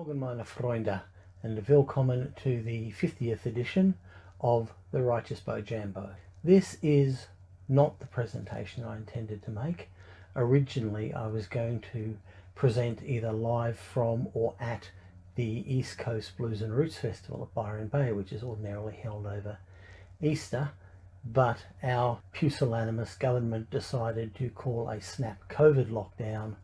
Morgen meine Freunde and willkommen to the 50th edition of the Righteous Bow Jambo. This is not the presentation I intended to make. Originally I was going to present either live from or at the East Coast Blues and Roots Festival at Byron Bay which is ordinarily held over Easter but our pusillanimous government decided to call a snap COVID lockdown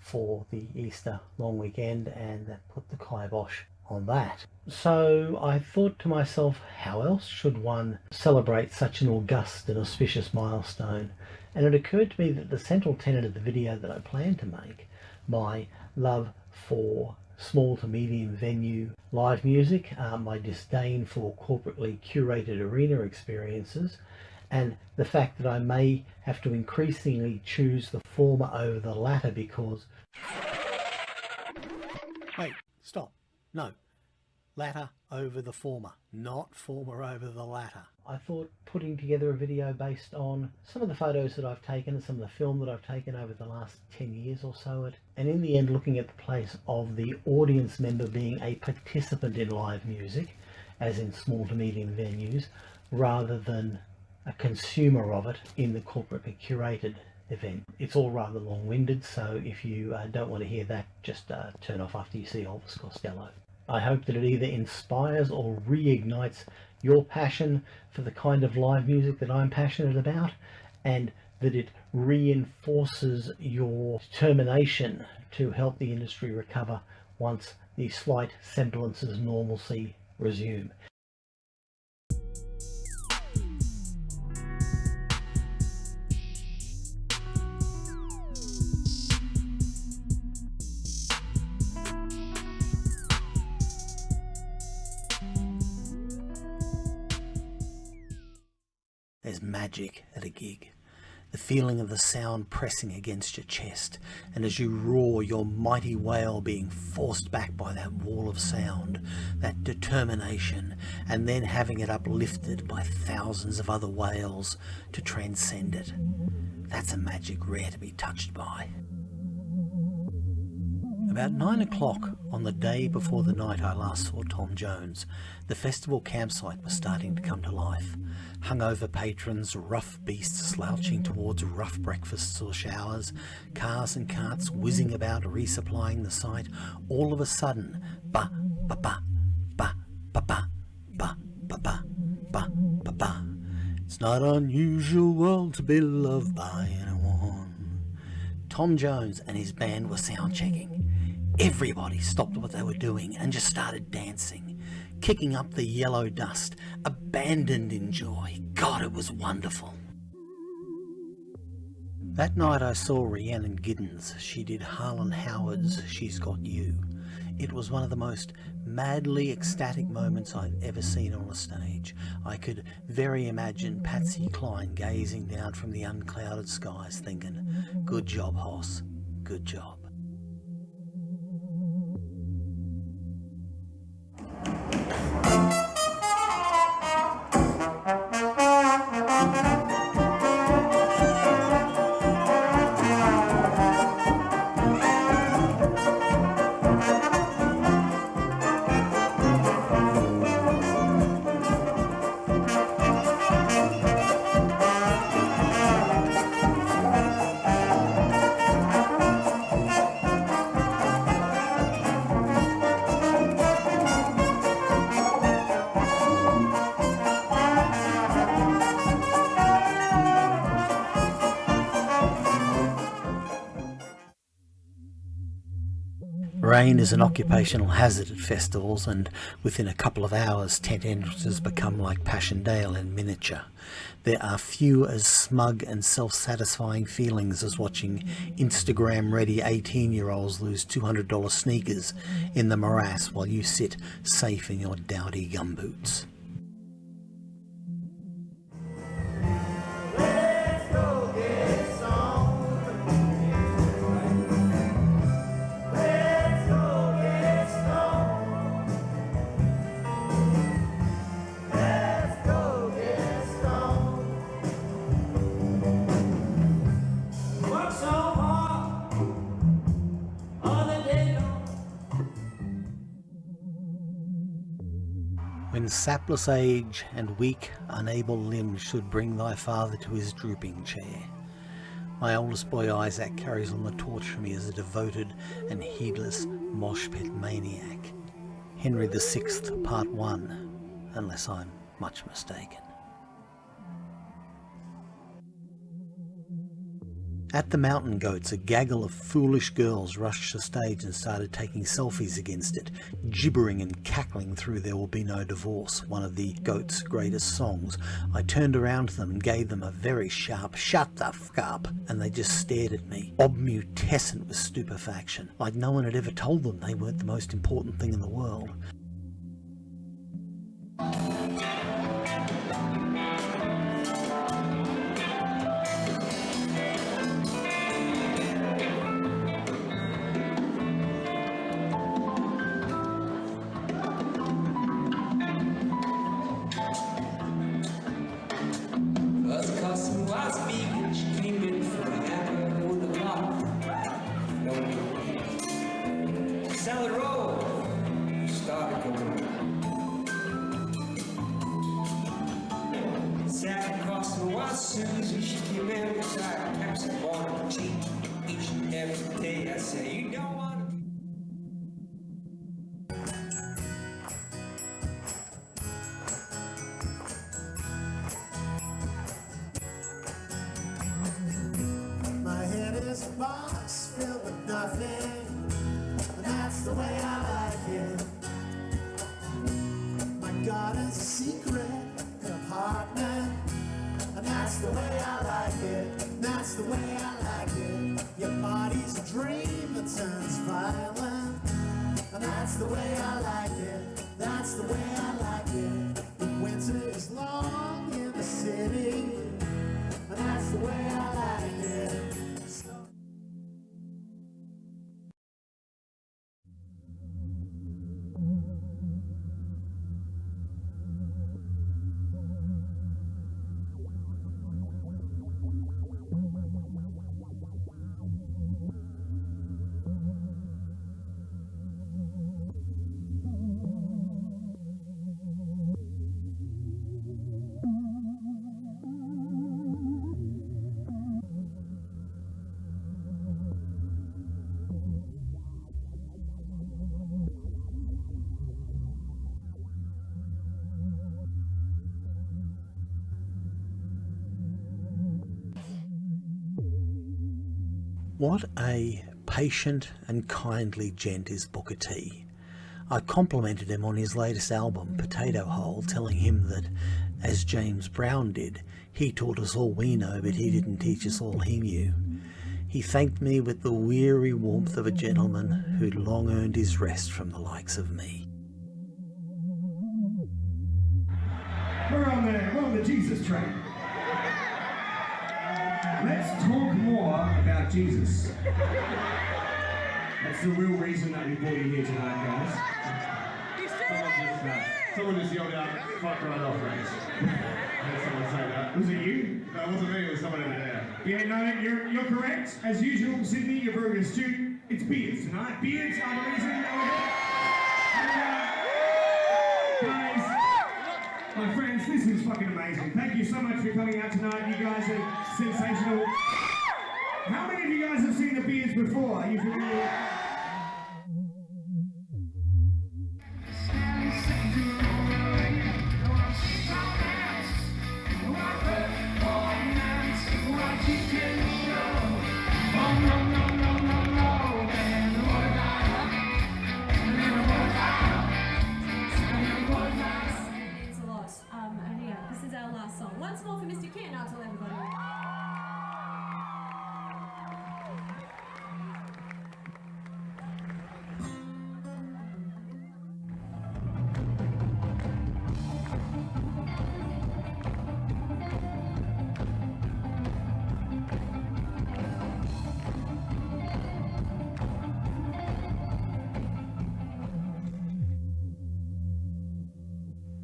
for the Easter long weekend and that put the kibosh on that. So I thought to myself, how else should one celebrate such an august and auspicious milestone? And it occurred to me that the central tenet of the video that I plan to make, my love for small to medium venue live music, uh, my disdain for corporately curated arena experiences, and the fact that I may have to increasingly choose the former over the latter because wait stop. No. Latter over the former not former over the latter. I thought putting together a video based on some of the photos that I've taken and some of the film that I've taken over the last 10 years or so it, and in the end looking at the place of the audience member being a participant in live music as in small to medium venues rather than a consumer of it in the corporately curated event. It's all rather long-winded, so if you uh, don't want to hear that, just uh, turn off after you see Elvis Costello. I hope that it either inspires or reignites your passion for the kind of live music that I'm passionate about, and that it reinforces your determination to help the industry recover once the slight semblances of normalcy resume. There's magic at a gig. The feeling of the sound pressing against your chest, and as you roar, your mighty wail being forced back by that wall of sound, that determination, and then having it uplifted by thousands of other wails to transcend it. That's a magic rare to be touched by. About nine o'clock on the day before the night I last saw Tom Jones, the festival campsite was starting to come to life. Hungover patrons, rough beasts slouching towards rough breakfasts or showers, cars and carts whizzing about resupplying the site, all of a sudden, ba ba ba ba ba ba ba ba ba ba ba ba. It's not unusual to be loved by anyone. Tom Jones and his band were sound checking. Everybody stopped what they were doing and just started dancing, kicking up the yellow dust, abandoned in joy. God, it was wonderful. That night I saw Rhiannon Giddens. She did Harlan Howard's She's Got You. It was one of the most madly ecstatic moments I've ever seen on a stage. I could very imagine Patsy Cline gazing down from the unclouded skies thinking, good job, Hoss, good job. Rain is an occupational hazard at festivals and within a couple of hours tent entrances become like Passchendaele in miniature. There are few as smug and self-satisfying feelings as watching Instagram-ready 18-year-olds lose $200 sneakers in the morass while you sit safe in your dowdy gumboots. Sapless age and weak, unable limbs should bring thy father to his drooping chair. My oldest boy Isaac carries on the torch for me as a devoted and heedless mosh pit maniac. Henry VI, Part 1, unless I'm much mistaken. At the Mountain Goats, a gaggle of foolish girls rushed the stage and started taking selfies against it, gibbering and cackling through There Will Be No Divorce, one of the Goats' greatest songs. I turned around to them and gave them a very sharp, shut the f up, and they just stared at me, obmutescent with stupefaction, like no one had ever told them they weren't the most important thing in the world. box filled with nothing. And that's the way I like it. What a patient and kindly gent is Booker T. I complimented him on his latest album, Potato Hole, telling him that, as James Brown did, he taught us all we know, but he didn't teach us all he knew. He thanked me with the weary warmth of a gentleman who'd long earned his rest from the likes of me. We're on the, we're on the Jesus train. Let's talk more about Jesus. That's the real reason that we brought you here tonight, guys. Someone just, uh, someone just yelled out, fuck right off, Rex. I heard someone say that. Was it you? No, it wasn't me, it was someone over there. Yeah, no, you're, you're correct. As usual, Sydney, you're very astute. It's beards tonight. Beards are the reason that we're here. Fucking amazing. Thank you so much for coming out tonight. You guys are sensational. How many of you guys have seen the beards before? Are you familiar?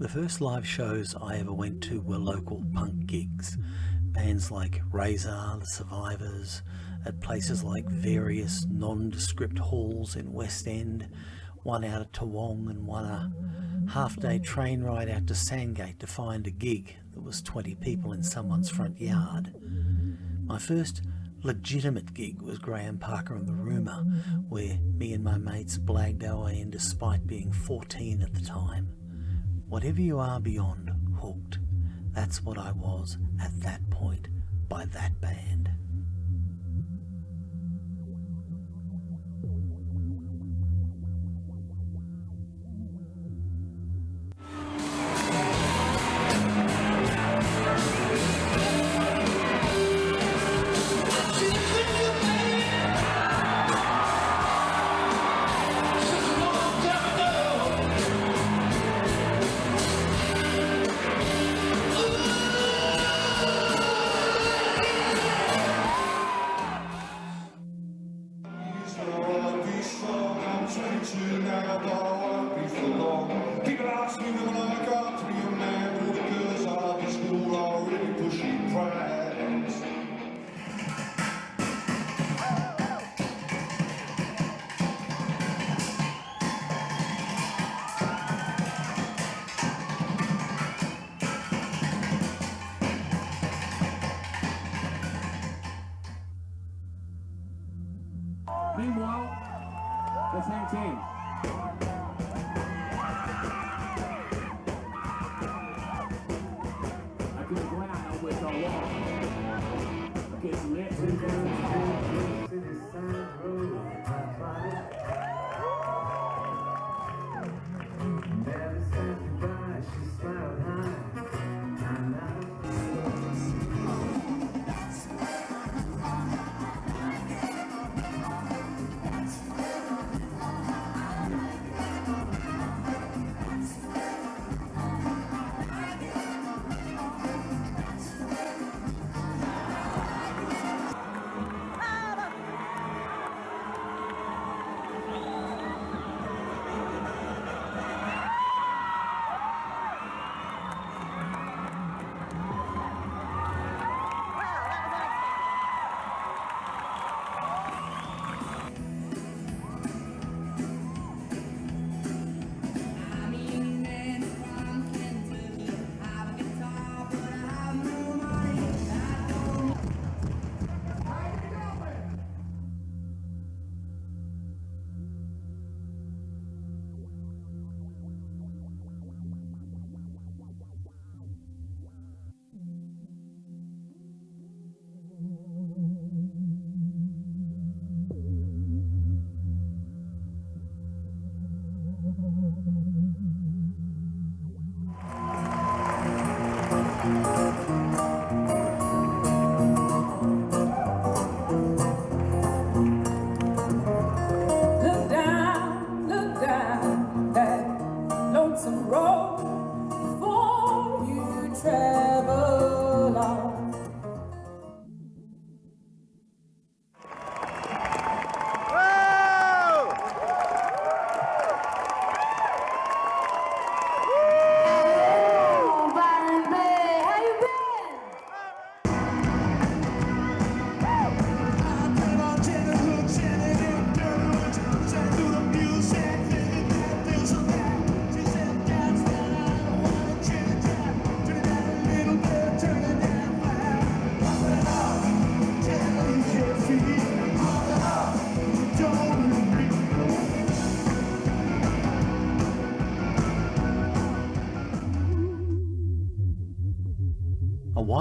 The first live shows I ever went to were local punk gigs. Bands like Razar, The Survivors, at places like various nondescript halls in West End, one out of Toowong and one a half-day train ride out to Sandgate to find a gig that was 20 people in someone's front yard. My first legitimate gig was Graham Parker and the Rumour, where me and my mates blagged our way in despite being 14 at the time. Whatever you are beyond hooked, that's what I was at that point by that band.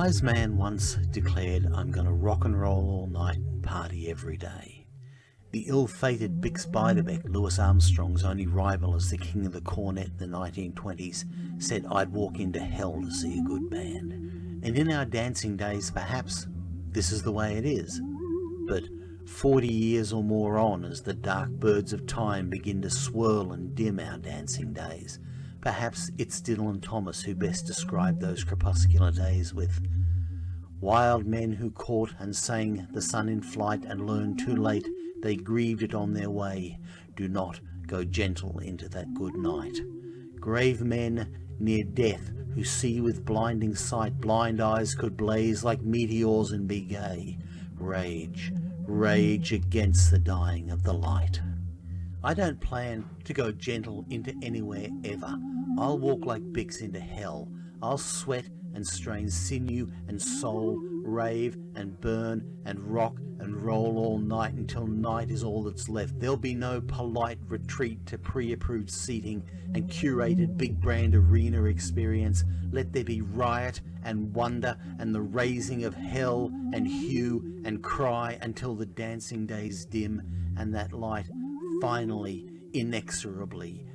Wise man once declared, I'm going to rock and roll all night and party every day. The ill-fated Bix Beiderbecke, Louis Armstrong's only rival as the king of the cornet in the 1920s, said I'd walk into hell to see a good band. And in our dancing days, perhaps this is the way it is. But 40 years or more on, as the dark birds of time begin to swirl and dim our dancing days, perhaps it's Dylan Thomas who best described those crepuscular days with Wild men who caught and sang the sun in flight and learned too late they grieved it on their way. Do not go gentle into that good night. Grave men near death who see with blinding sight blind eyes could blaze like meteors and be gay. Rage, rage against the dying of the light. I don't plan to go gentle into anywhere ever. I'll walk like Bix into hell. I'll sweat and strain sinew and soul, rave and burn and rock and roll all night until night is all that's left. There'll be no polite retreat to pre-approved seating and curated big brand arena experience. Let there be riot and wonder and the raising of hell and hue and cry until the dancing days dim and that light finally, inexorably